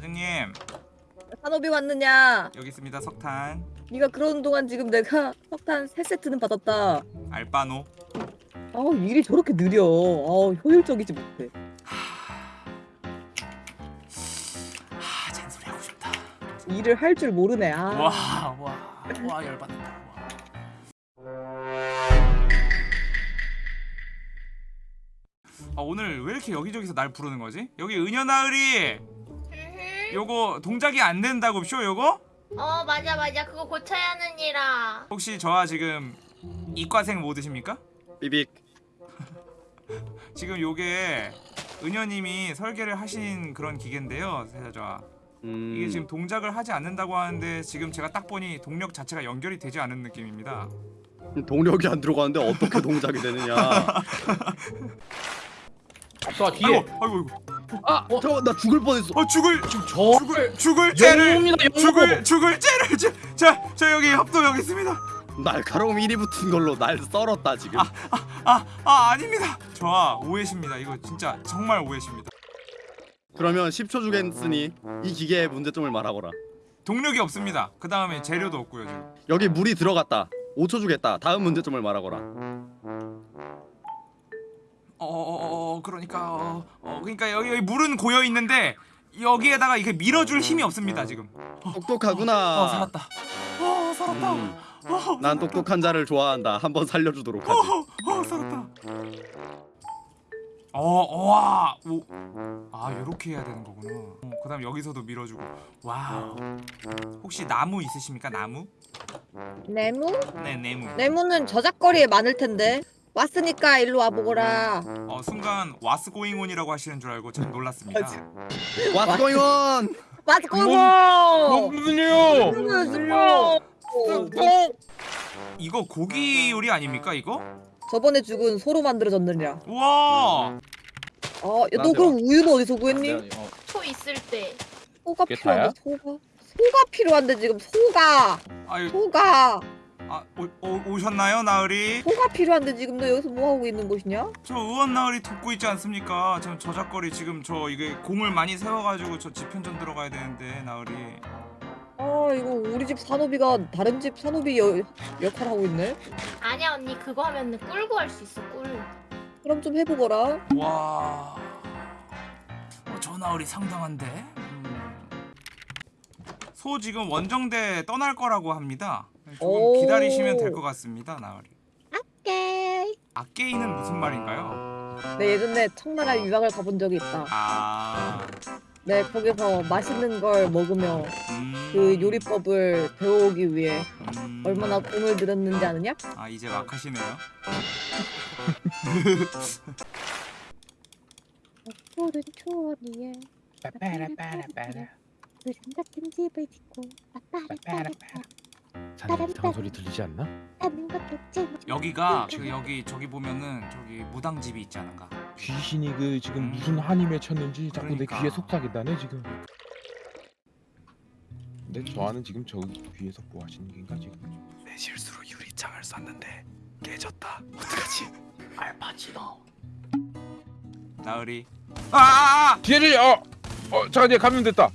사장님 산업이 왔느냐? 여기 있습니다 석탄 네가 그러는 동안 지금 내가 석탄 세 세트는 받았다. 알바노 아우 일이 저렇게 느려. 아우 효율적이지 못해. 아 잔소리 하고 싶다 일을 할 줄 모르네. 아. 와와와 열받는다 와. 아 오늘 왜 이렇게 여기저기서 날 부르는 거지? 여기 음흠. 요거 동작이 안 된다고 쇼 요거? 어 맞아 맞아. 그거 고쳐야 하는 일아 혹시 저와 지금 이과생 모드십니까? 삐빅. 지금 요게 은여님이 설계를 하신 그런 기계인데요 세자좌 음, 이게 지금 동작을 하지 않는다고 하는데 지금 제가 딱 보니 동력 자체가 연결이 되지 않은 느낌입니다. 동력이 안 들어가는데 어떻게 동작이 되느냐. 저 뒤에. 아이고 아이고 아 어, 잠깐만 나 죽을 뻔했어. 어 죽을 지금 저를 죽을 째를 영웅입니다 영웅. 죽을 죽을 째를 자저 여기 협도 여기 있습니다. 날카로움 1이 붙은 걸로 날 썰었다 지금. 아 아 아닙니다. 저아 오해십니다. 이거 진짜 정말 오해십니다. 그러면 10초 주겠으니 이 기계의 문제점을 말하거라. 동력이 없습니다. 그 다음에 재료도 없고요 지금. 여기 물이 들어갔다. 5초 주겠다. 다음 문제점을 말하거라 어 어 어 그러니까 어, 어 그러니까 여기, 여기 물은 고여 있는데 여기에다가 이게 밀어줄 힘이 없습니다 지금. 똑똑하구나. 어 살았다. 어 살았다. 음, 어, 난 똑똑한 자를 좋아한다. 한번 살려주도록 하지. 어, 어 살았다. 어와. 아 요렇게 해야 되는 거구나. 어, 그 다음 여기서도 밀어주고. wow. 혹시 나무 있으십니까? 나무? 네모? 네 나무. 네모는 저잣거리에 많을 텐데. 왔으니까 일로 와 보거라. 어 순간 What's going on이라고 하시는 줄 알고 좀 놀랐습니다. What's going on? 맞고 뭐 무슨 일이요? 이거 고기 요리 아닙니까 이거? 저번에 죽은 소로 만들어졌느냐? 우와! 어, 야, 너 그럼 우유는 어디서 구했니? 어, 초 있을 때. 소가 필요한데 소가? 소가 필요한데 지금 소가. 아유. 소가 아, 오, 오, 오셨나요 나으리? 소가 필요한데 지금 너 여기서 뭐 하고 있는 것이냐? 저 의원 나으리 돕고 있지 않습니까? 지금 저작거리 지금 저 이게 공을 많이 세워가지고 저 집현전 들어가야 되는데 나으리 아 이거 우리 집 산호비가 다른 집 산호비 여, 역할 하고 있네. 아니야 언니 그거 하면 꿀고 할 수 있어 꿀 그럼 좀 해보거라. 와... 어, 저 나으리 상당한데? 음. 소 지금 원정대 떠날 거라고 합니다 조금 오. 기다리시면 될 것 같습니다 나으리 오케이. 악게이는 무슨 말인가요? 네 예전에 청나라 유학을 가본 적이 있다. 아... 네 거기서 맛있는 걸 먹으며 음... 그 요리법을 배워오기 위해 음... 얼마나 공을 들였는지 아느냐? 아 이제 막 하시네요 푸른 초원 위에 빠빠라빠라빠라 그림 같은 집을 짓고 빠빠라빠라빠 자네 이상한 소리 들리지 않나? 하는 것도 재밌 여기가 그 여기 저기 보면은 저기 무당집이 있지 않은가? 귀신이 그 지금 무슨 한이 맺혔는지 자꾸 그러니까. 내 귀에 속삭인다네 지금 근데 저 아는 지금 저 귀에서 뭐 하시는 긴가 지금 내 실수로 유리창을 쐈는데 깨졌다 어떡하지? 알파치노 나으리 아! 뒤에를 어! 어 잠깐 얘 감염됐다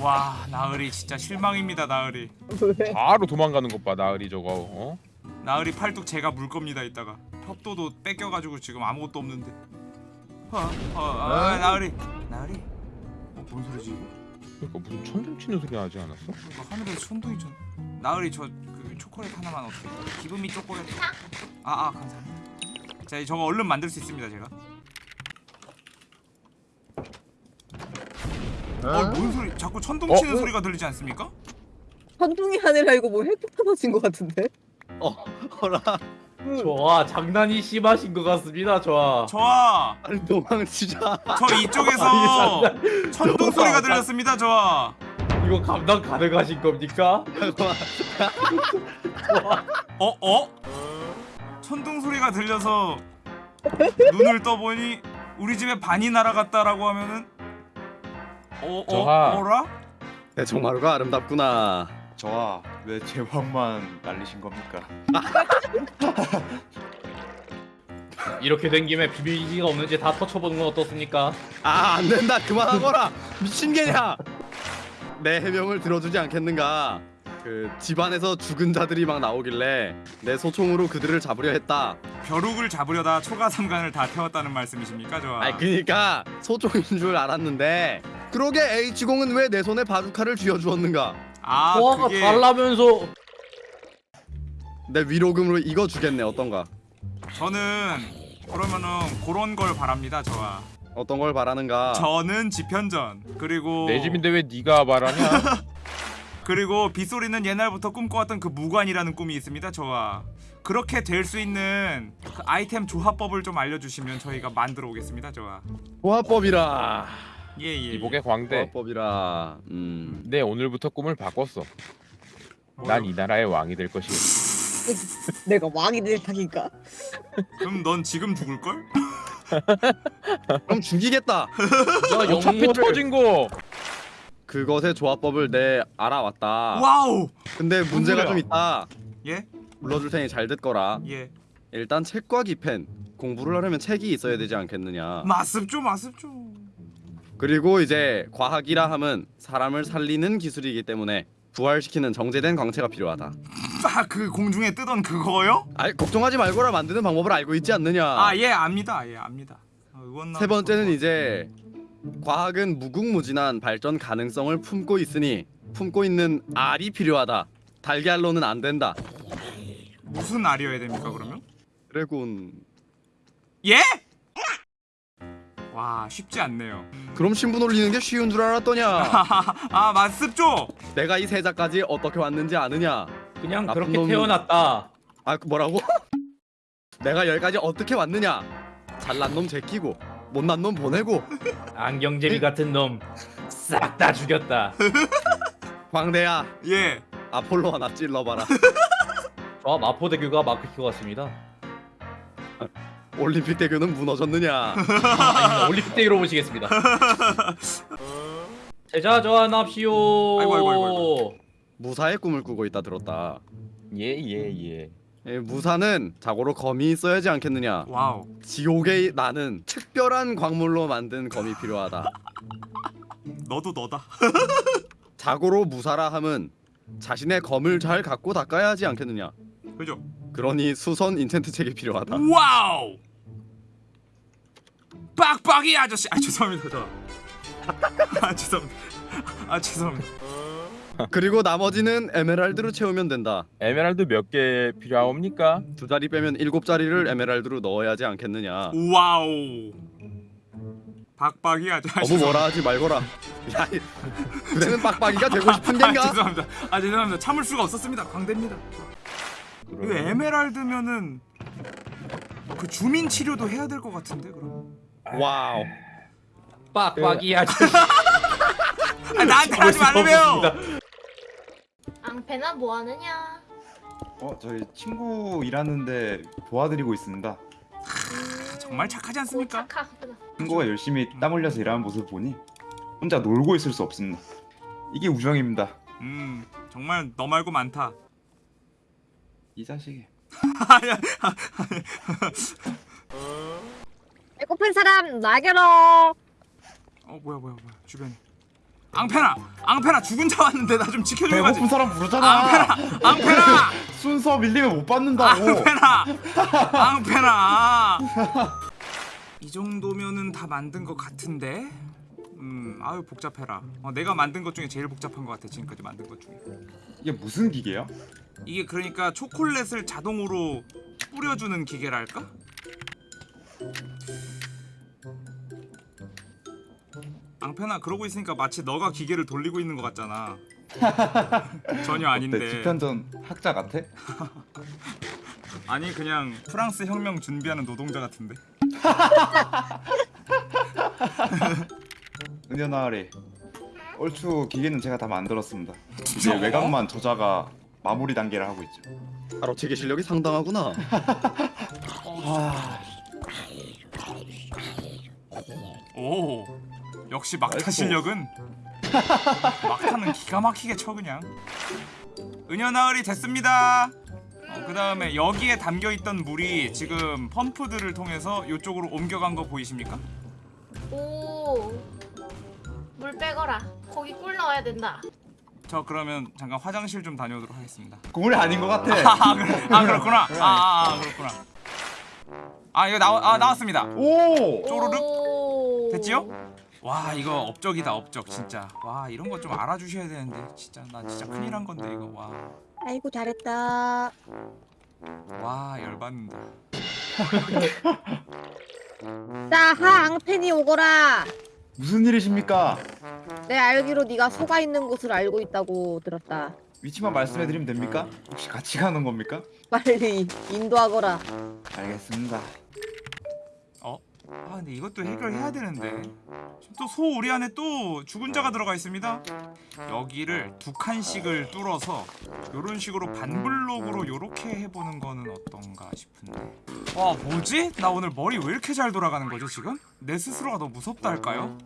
와 나으리 진짜 실망입니다 나으리. 왜? 바로 도망가는 것봐 나으리 저거 어? 나으리 팔뚝 제가 물 겁니다 이따가. 협도도 뺏겨가지고 지금 아무것도 없는데. 아, 아, 아 나으리. 나으리? 어, 뭔 소리지 이거? 그러니까 무슨 천둥 치는 소리 나지 않았어? 이거 하늘에 천둥이 천 나으리 저 그 초콜릿 하나만 어떻게 기분미 초콜릿. 아아 감사합니다. 자 저거 얼른 만들 수 있습니다 제가 어뭔 소리 자꾸 천둥 어? 치는 어? 소리가 들리지 않습니까? 천둥이 아니라 이거 뭐 핵폭 터진 것 같은데? 어 허라 좋아 장난이 심하신 것 같습니다 좋아 저아 빨리 도망치자 저 이쪽에서 천둥 소리가 들렸습니다 저아 이거 감당 가능하신 겁니까? 어? 어? 천둥 소리가 들려서 눈을 떠보니 우리 집에 반이 날아갔다라고 하면은 어? 어? 저하. 어라? 내 정마루가 아름답구나 저와 왜 제왕만 날리신 겁니까? 이렇게 된 김에 비밀기가 없는지 다 터쳐보는 건 어떻습니까? 아 안 된다 그만하거라 미친 개냐 내 해명을 들어주지 않겠는가? 그 집안에서 죽은 자들이 막 나오길래 내 소총으로 그들을 잡으려 했다. 벼룩을 잡으려다 초가 삼간을 다 태웠다는 말씀이십니까 저? 아니 그니까 소총인 줄 알았는데 그러게 H공은 왜 내 손에 바주카를 쥐어주었는가? 아 소화가 그게 달라면서 내 위로금으로 이거 주겠네 어떤가? 저는 그러면은 그런 걸 바랍니다 저와. 어떤 걸 바라는가? 저는 지편전 그리고 내 집인데 왜 네가 말하냐? 그리고 빗소리는 옛날부터 꿈꿔왔던 그 무관이라는 꿈이 있습니다 저와. 그렇게 될 수 있는 그 아이템 조합법을 좀 알려주시면 저희가 만들어 오겠습니다 저와. 조합법이라. 예예. 이복의 광대. 조합법이라. 음. 내 오늘부터 꿈을 바꿨어. 난 이 나라의 왕이 될 것이야. 내가 왕이 될 테니까. 그럼 넌 지금 죽을 걸? 그럼 죽이겠다. 야 어차피 터진 거. 그것의 조합법을 내 알아왔다. wow. 근데 문제가? 좀 있다. 예? 불러줄 테니 잘 듣거라. 예. 일단 책과 깃펜 공부를 하려면 책이 있어야 되지 않겠느냐. 맞습죠 맞습죠. 그리고 이제 과학이라 함은 사람을 살리는 기술이기 때문에 부활시키는 정제된 광채가 필요하다. 아 그 공중에 뜨던 그거요? 아 걱정하지 말거라 만드는 방법을 알고 있지 않느냐. 아 예 압니다 예 압니다. 어, 세 번째는 이제 과학은 무궁무진한 발전 가능성을 품고 있으니 품고 있는 알이 필요하다. 달걀로는 안 된다. 무슨 알이어야 됩니까 그러면? 드래곤. 예? 와 쉽지 않네요. 그럼 신분 올리는 게 쉬운 줄 알았더냐? 아 맞습죠? 내가 이 세자까지 어떻게 왔는지 아느냐? 그냥 그렇게 놈이- 태어났다. 아그 뭐라고? 내가 여기까지 어떻게 왔느냐? 잘난 놈 제끼고 못난 놈 보내고 안경제비 같은 놈 싹 다 죽였다. 광대야 예. 아폴로 하나 찔러봐라. 저 마포대교가 마크키고 같습니다. 올림픽 대교는 무너졌느냐? 아닙니다. 올림픽 대교로 모시겠습니다. 세자 저하 납시오. 아이고, 아이고, 아이고, 무사의 꿈을 꾸고 있다 들었다. 예예 예. 예, 무사는 자고로 검이 있어야지 않겠느냐? wow. 지옥에 나는 특별한 광물로 만든 검이 필요하다. 너도 너다. 자고로 무사라 함은 자신의 검을 잘 갈고 닦아야 하지 않겠느냐? 그죠? 그러니 수선 enchant 책이 필요하다. wow. 빡빡이 아저씨. 아 죄송합니다 저. 아 죄송합니다. 아 죄송합니다. 그리고 나머지는 에메랄드로 채우면 된다. 에메랄드 몇 개 필요하옵니까? 두 자리 빼면 일곱 자리를 에메랄드로 넣어야 하지 않겠느냐? wow. 빡빡이 아저씨. 너무 뭐라 하지 말거라. 야, 이- 그대는 빡빡이가 되고 싶은 아 겐가? 죄송합니다. 아 죄송합니다. 참을 수가 없었습니다. 광대입니다. 이거 에메랄드면은 그 주민 치료도 해야 될 것 같은데 그럼. wow. 빡빡이 아주 아 나한테 하지 말라며요. 앙패나 뭐 하느냐? 어 저희 친구 일하는데 도와드리고 있습니다. 정말 착하지 않습니까? 착하구나. 친구가 열심히 땀 흘려서 일하는 모습 보니 혼자 놀고 있을 수 없습니다. 이게 우정입니다. 음 정말 너 말고 많다. 이 자식이. 배고픈 사람 나게로. 어 뭐야 뭐야 뭐야 주변에. 앙페나 앙페나 죽은 자 왔는데 나 좀 지켜줘야지. 배고픈 사람 부르잖아. 앙페나 순서 밀리면 못 받는다고. 앙페나 앙페나. 이 정도면은 다 만든 것 같은데. 음 아유 복잡해라. 어, 내가 만든 것 중에 제일 복잡한 것 같아 지금까지 만든 것 중에. 이게 무슨 기계야? 이게 그러니까 초콜릿을 자동으로 뿌려주는 기계랄까? 앙페나 그러고 있으니까 마치 너가 기계를 돌리고 있는 것 같잖아. 전혀? 아닌데. 집현전 학자 같아? 아니 그냥 프랑스 혁명 준비하는 노동자 같은데. 은연아리. 얼추 기계는 제가 다 만들었습니다. 이제 외곽만 저자가 마무리 단계를 하고 있죠. 바로 체계 실력이 상당하구나. 오 역시 막타. 실력은 막타는 기가 막히게 쳐 그냥. 은연아을이 됐습니다. 어, 그 다음에 여기에 담겨 있던 물이 지금 펌프들을 통해서 이쪽으로 옮겨간 거 보이십니까? 오. 물 빼거라. 거기 꿀 넣어. 나와야 된다. 저 그러면 잠깐 화장실 좀 다녀오도록 하겠습니다. 국물이 아닌 것 같아. 아, 그래, 아 그렇구나. 아, 아, 아 그렇구나. 아 이거 나와 아 나왔습니다. 오. 쪼르륵? 오. 됐지요? 와 이거 업적이다 업적 진짜. 와 이런 거 좀 알아주셔야 되는데 진짜 나 진짜 큰일 한 건데 이거 와. 아이고 잘했다. 와 열받는다. 자하 앙팬이 오거라. 무슨 일이십니까? 내 알기로 네가 소가 있는 곳을 알고 있다고 들었다. 위치만 말씀해드리면 됩니까? 혹시 같이 가는 겁니까? 빨리 인도하거라. 알겠습니다. 어? 아 근데 이것도 해결해야 되는데 지금 또소 우리 안에 또 죽은 자가 들어가 있습니다 여기를 두 칸씩을 뚫어서 요런 식으로 반블록으로 요렇게 해보는 거는 어떤가 싶은데 와 뭐지? 나 오늘 머리 왜 이렇게 잘 돌아가는 거지 지금? 내 스스로가 너무 무섭다 할까요?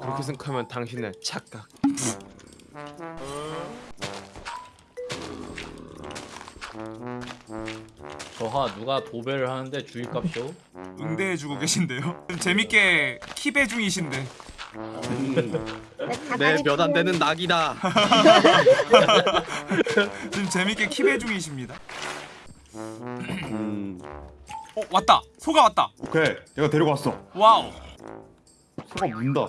그렇게 생각하면 당신은 착각. 저하 누가 도배를 하는데 주의값쇼? 응대해주고 계신데요 재밌게 키배 중이신데 내 몇 안 되는 낙이다. 지금 재밌게 키배 중이십니다 음, 어 왔다 소가 왔다 오케이. 내가 데리고 왔어. wow 소가 문다.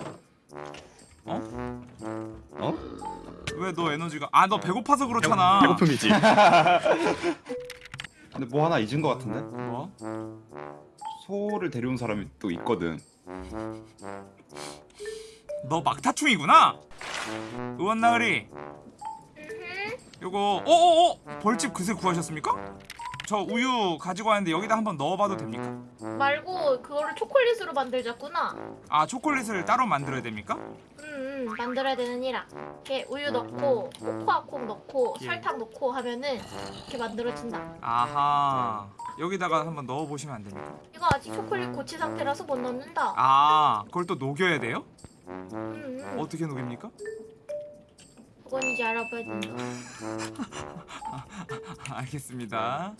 왜 너 에너지가 아 너 배고파서 그렇잖아 배고픔이지. 근데 뭐 하나 잊은 것 같은데? 뭐? 소를 데려온 사람이 또 있거든. 너 막타충이구나. 의원 나으리. 요거 어어어 벌집 그새 구하셨습니까? 저 우유 가지고 왔는데 여기다 한번 넣어봐도 됩니까? 말고 그거를 초콜릿으로 만들자꾸나. 아 초콜릿을 따로 만들어야 됩니까? 음, 음 만들어야 되느니라. 이렇게 우유 넣고 코코아콩 넣고 예. 설탕 넣고 하면은 이렇게 만들어진다. 아하 여기다가 한번 넣어보시면 안 됩니까? 이거 아직 초콜릿 고치 상태라서 못 넣는다. 아 그걸 또 녹여야 돼요? 음, 음. 어떻게 녹입니까? 그건 이제 알아봐야 된다. 알겠습니다.